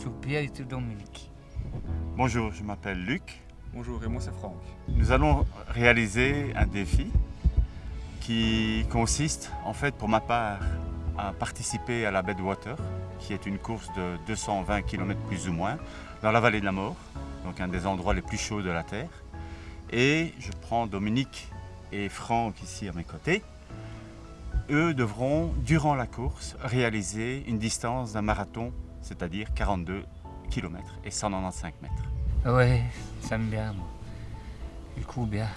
sur Pierre et sur Dominique. Bonjour, je m'appelle Luc. Bonjour, et moi c'est Franck. Nous allons réaliser un défi qui consiste, en fait, pour ma part, à participer à la Bedwater, qui est une course de 220 km plus ou moins, dans la vallée de la mort, donc un des endroits les plus chauds de la Terre. Et je prends Dominique et Franck ici à mes côtés. Eux devront, durant la course, réaliser une distance d'un marathon, c'est-à-dire 42 km et 195 mètres. Ouais, ça me bien, moi. Du coup, bien.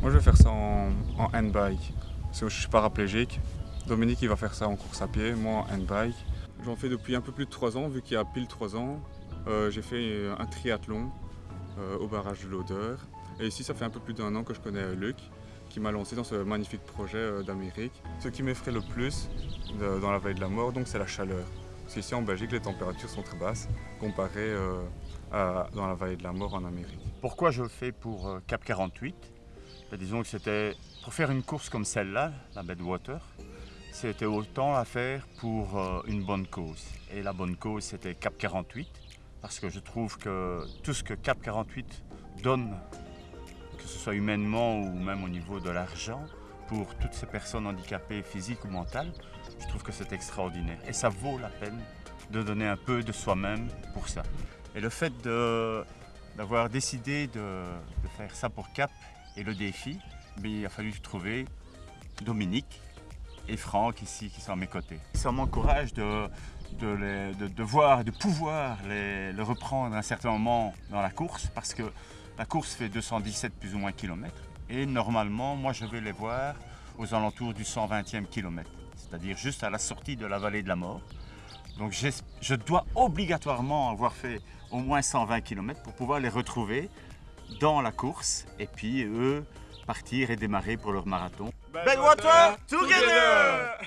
Moi je vais faire ça en, en handbike, parce que je suis paraplégique. Dominique il va faire ça en course à pied, moi en handbike. J'en fais depuis un peu plus de 3 ans, vu qu'il y a pile 3 ans. Euh, j'ai fait un triathlon euh, au barrage de l'Odeur. Et ici ça fait un peu plus d'un an que je connais Luc, qui m'a lancé dans ce magnifique projet euh, d'Amérique. Ce qui m'effraie le plus de- dans la vallée de la mort, donc c'est la chaleur. Parce qu'ici en Belgique les températures sont très basses, comparées euh, dans la vallée de la mort en Amérique. Pourquoi je le fais pour euh, Cap 48 Ben, Disons que c'était pour faire une course comme celle-là, la Bedwater, c'était autant à faire pour euh, une bonne cause. Et la bonne cause, c'était Cap 48, parce que je trouve que tout ce que Cap 48 donne, que ce soit humainement ou même au niveau de l'argent, pour toutes ces personnes handicapées physiques ou mentales, je trouve que c'est extraordinaire. Et ça vaut la peine de donner un peu de soi-même pour ça. Et le fait d'avoir décidé de, faire ça pour Cap et le défi, mais il a fallu trouver Dominique et Franck ici qui sont à mes côtés. Ça m'encourage de, de, de, voir, de pouvoir les reprendre à un certain moment dans la course parce que la course fait 217 plus ou moins kilomètres et normalement moi je vais les voir aux alentours du 120e kilomètre, c'est-à-dire juste à la sortie de la vallée de la mort. Donc je dois obligatoirement avoir fait au moins 120 km pour pouvoir les retrouver dans la course et puis eux partir et démarrer pour leur marathon. Bedwater together